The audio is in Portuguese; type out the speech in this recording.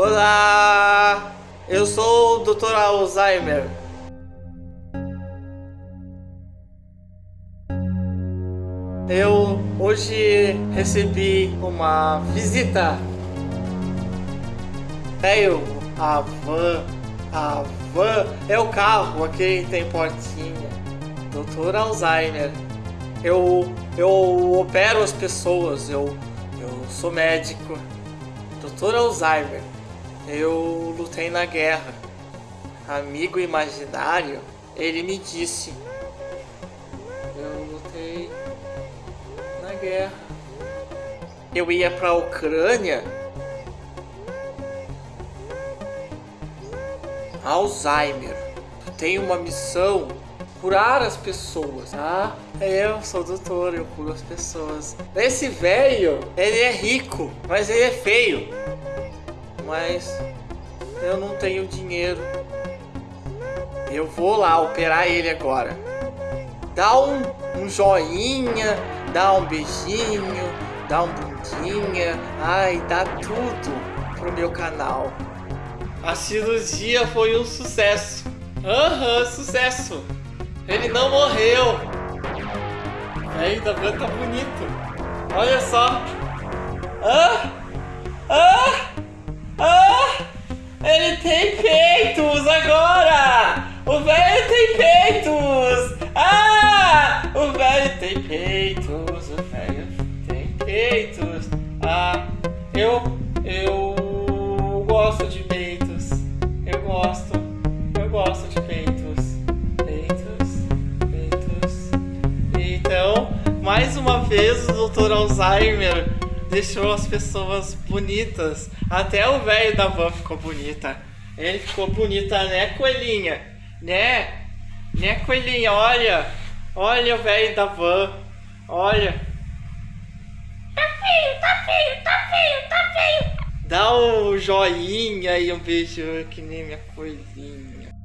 Olá! Eu sou o Dr. Alzheimer. Eu hoje recebi uma visita. Veio a van, a van é o carro, aquele que tem portinha. Dr. Alzheimer. Eu, eu opero as pessoas, eu, eu sou médico. Dr. Alzheimer. Eu lutei na guerra. Amigo imaginário, ele me disse. Eu lutei na guerra. Eu ia pra Ucrânia. Alzheimer. Tu tem uma missão curar as pessoas, tá? Eu sou doutor, eu curo as pessoas. Esse velho, ele é rico, mas ele é feio. Mas eu não tenho dinheiro. Eu vou lá operar ele agora. Dá um, um joinha, dá um beijinho, dá um bundinha. Ai, dá tudo pro meu canal. A cirurgia foi um sucesso. Aham, uhum, sucesso. Ele não morreu. Ainda tá bonito. Olha só. Ah! Tem peitos! O velho tem peitos! Ah! Eu... Eu... gosto de peitos. Eu gosto. Eu gosto de peitos. Peitos. Peitos. Então, mais uma vez o Dr. Alzheimer deixou as pessoas bonitas. Até o velho da van ficou bonita. Ele ficou bonita, né, coelhinha? Né? Né, coelhinha? Olha. Olha o velho da van. Olha. Tá feio, tá feio, tá feio, tá feio. Dá um joinha e um beijo que nem minha coelhinha.